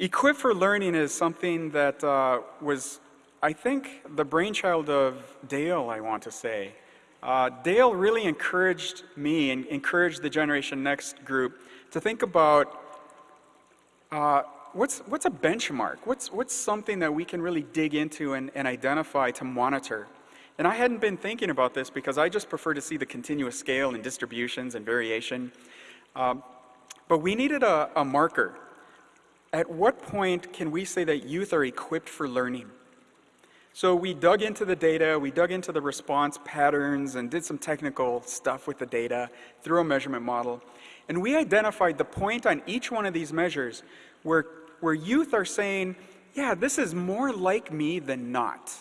Equip for Learning is something that uh, was, I think, the brainchild of Dale, I want to say. Uh, Dale really encouraged me and encouraged the Generation Next group to think about uh, what's, what's a benchmark? What's, what's something that we can really dig into and, and identify to monitor? And I hadn't been thinking about this because I just prefer to see the continuous scale and distributions and variation. Um, but we needed a, a marker at what point can we say that youth are equipped for learning? So we dug into the data, we dug into the response patterns and did some technical stuff with the data through a measurement model. And we identified the point on each one of these measures where, where youth are saying, yeah, this is more like me than not.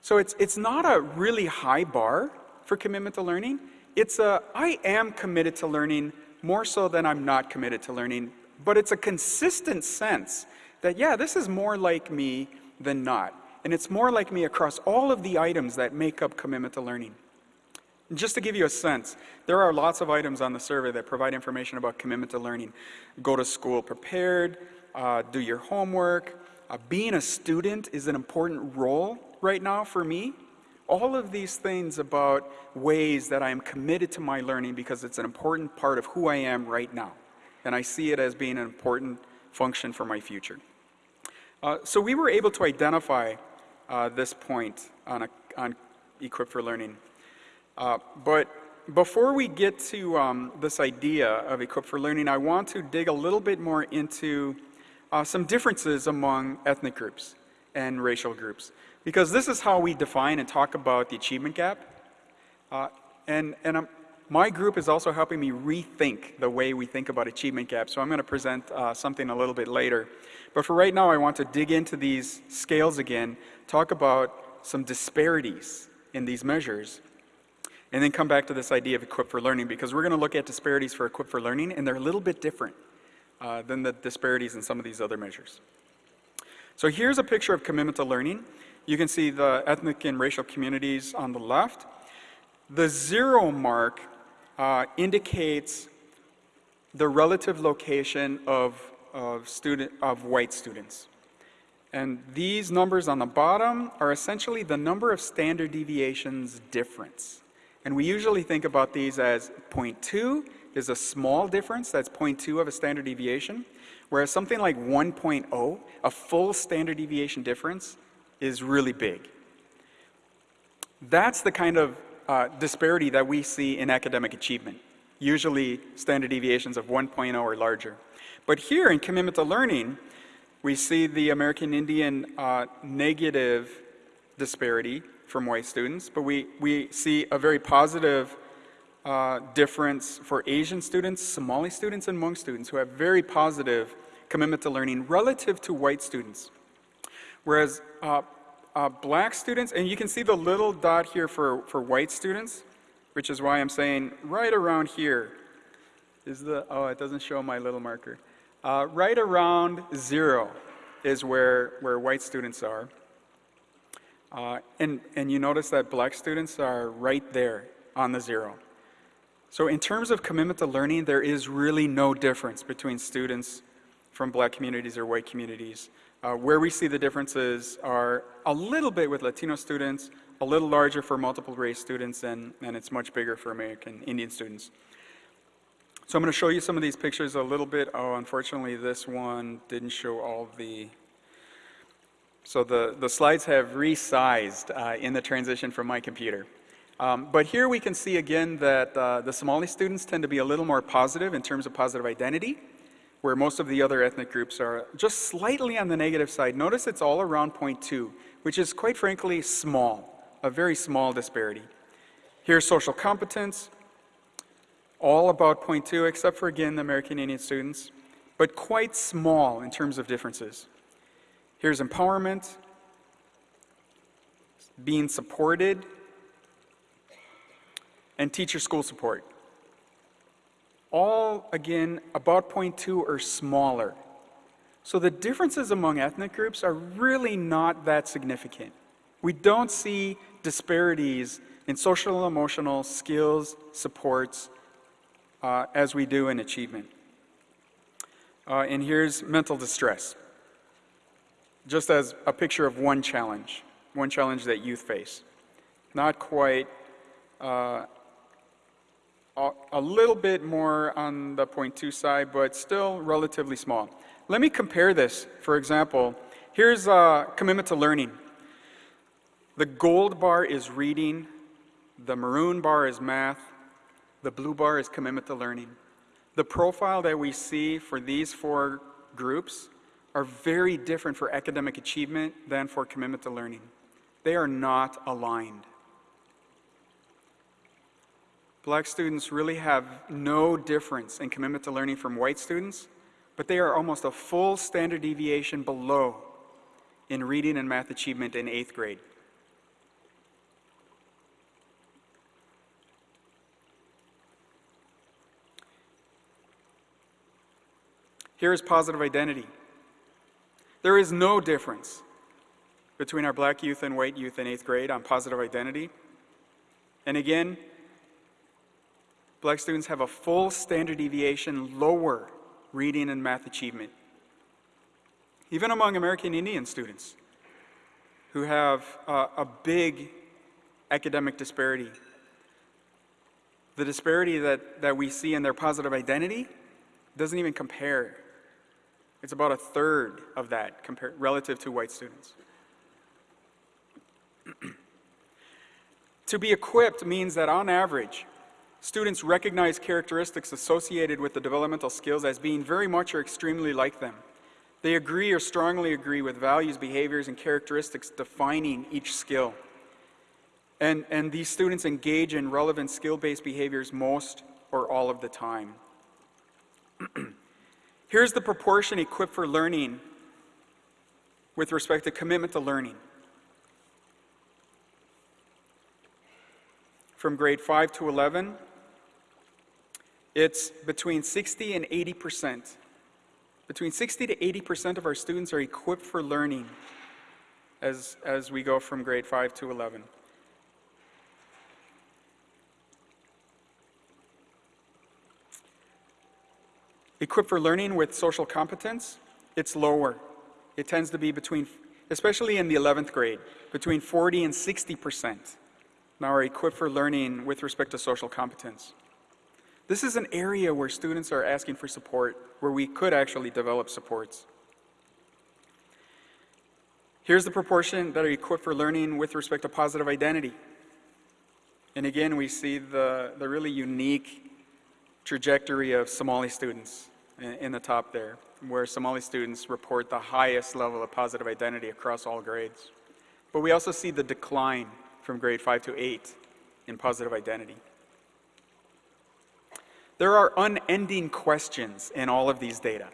So it's, it's not a really high bar for commitment to learning. It's a, I am committed to learning more so than I'm not committed to learning but it's a consistent sense that, yeah, this is more like me than not. And it's more like me across all of the items that make up commitment to learning. just to give you a sense, there are lots of items on the survey that provide information about commitment to learning. Go to school prepared, uh, do your homework. Uh, being a student is an important role right now for me. All of these things about ways that I am committed to my learning because it's an important part of who I am right now and I see it as being an important function for my future. Uh, so we were able to identify uh, this point on, a, on Equip for Learning. Uh, but before we get to um, this idea of Equip for Learning, I want to dig a little bit more into uh, some differences among ethnic groups and racial groups. Because this is how we define and talk about the achievement gap. Uh, and and I'm, my group is also helping me rethink the way we think about achievement gaps, so I'm going to present uh, something a little bit later. But for right now, I want to dig into these scales again, talk about some disparities in these measures, and then come back to this idea of equipped for Learning, because we're going to look at disparities for equipped for Learning, and they're a little bit different uh, than the disparities in some of these other measures. So here's a picture of commitment to learning. You can see the ethnic and racial communities on the left. The zero mark uh, indicates the relative location of, of, student, of white students. And these numbers on the bottom are essentially the number of standard deviations difference. And we usually think about these as 0.2 is a small difference, that's 0.2 of a standard deviation, whereas something like 1.0, a full standard deviation difference, is really big. That's the kind of uh, disparity that we see in academic achievement, usually standard deviations of 1.0 or larger. But here in commitment to learning, we see the American Indian uh, negative disparity from white students, but we, we see a very positive uh, difference for Asian students, Somali students, and Hmong students who have very positive commitment to learning relative to white students. Whereas uh, uh, black students, and you can see the little dot here for, for white students, which is why I'm saying right around here is the, oh, it doesn't show my little marker. Uh, right around zero is where, where white students are. Uh, and, and you notice that black students are right there on the zero. So in terms of commitment to learning, there is really no difference between students from black communities or white communities. Uh, where we see the differences are a little bit with Latino students, a little larger for multiple race students, and, and it's much bigger for American Indian students. So I'm going to show you some of these pictures a little bit. Oh, unfortunately, this one didn't show all the... So the, the slides have resized uh, in the transition from my computer. Um, but here we can see again that uh, the Somali students tend to be a little more positive in terms of positive identity where most of the other ethnic groups are just slightly on the negative side. Notice it's all around 0.2, which is quite frankly small, a very small disparity. Here's social competence, all about 0.2, except for, again, the American Indian students, but quite small in terms of differences. Here's empowerment, being supported, and teacher school support all, again, about 0.2 or smaller. So the differences among ethnic groups are really not that significant. We don't see disparities in social emotional skills, supports, uh, as we do in achievement. Uh, and here's mental distress, just as a picture of one challenge, one challenge that youth face. Not quite, uh, a, little bit more on the point two side, but still relatively small. Let me compare this, for example. Here's a commitment to learning. The gold bar is reading, the maroon bar is math, the blue bar is commitment to learning. The profile that we see for these four groups are very different for academic achievement than for commitment to learning. They are not aligned. Black students really have no difference in commitment to learning from white students, but they are almost a full standard deviation below in reading and math achievement in eighth grade. Here is positive identity. There is no difference between our black youth and white youth in eighth grade on positive identity. And again, black students have a full standard deviation lower reading and math achievement. Even among American Indian students who have uh, a big academic disparity. The disparity that, that we see in their positive identity doesn't even compare it's about a third of that compared, relative to white students. to be equipped means that on average, students recognize characteristics associated with the developmental skills as being very much or extremely like them. They agree or strongly agree with values, behaviors, and characteristics defining each skill. And, and these students engage in relevant skill-based behaviors most or all of the time. Here's the proportion equipped for learning with respect to commitment to learning. From grade 5 to 11, it's between 60 and 80 percent. Between 60 to 80 percent of our students are equipped for learning as, as we go from grade 5 to 11. Equipped for learning with social competence, it's lower. It tends to be between, especially in the 11th grade, between 40 and 60 percent now are equipped for learning with respect to social competence. This is an area where students are asking for support, where we could actually develop supports. Here's the proportion that are equipped for learning with respect to positive identity. And again, we see the, the really unique trajectory of Somali students in the top there, where Somali students report the highest level of positive identity across all grades. But we also see the decline from grade 5 to 8 in positive identity. There are unending questions in all of these data.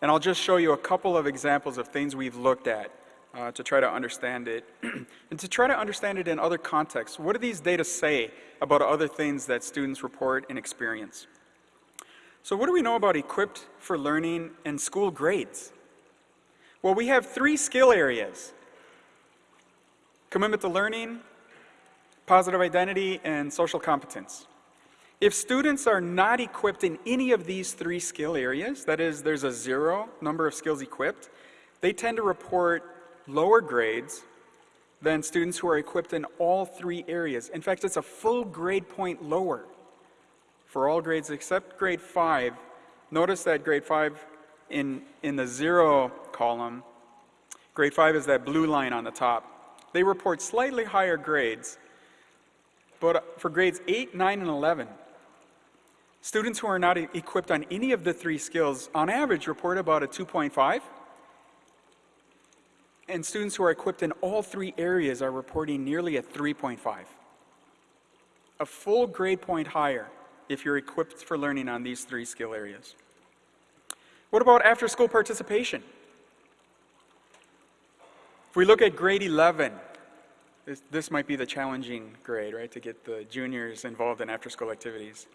And I'll just show you a couple of examples of things we've looked at uh, to try to understand it. and to try to understand it in other contexts, what do these data say about other things that students report and experience? So what do we know about equipped for learning and school grades? Well, we have three skill areas. Commitment to learning, positive identity, and social competence. If students are not equipped in any of these three skill areas, that is, there's a zero number of skills equipped, they tend to report lower grades than students who are equipped in all three areas. In fact, it's a full grade point lower for all grades except grade 5. Notice that grade 5 in, in the zero column, grade 5 is that blue line on the top. They report slightly higher grades, but for grades 8, 9, and 11, students who are not equipped on any of the three skills, on average, report about a 2.5. And students who are equipped in all three areas are reporting nearly a 3.5. A full grade point higher if you're equipped for learning on these three skill areas. What about after school participation? If we look at grade 11, this, this might be the challenging grade, right, to get the juniors involved in after school activities.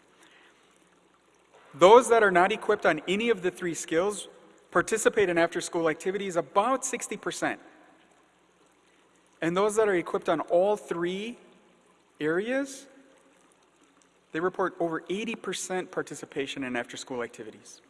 Those that are not equipped on any of the three skills participate in after school activities about 60%. And those that are equipped on all three areas they report over 80% participation in after-school activities.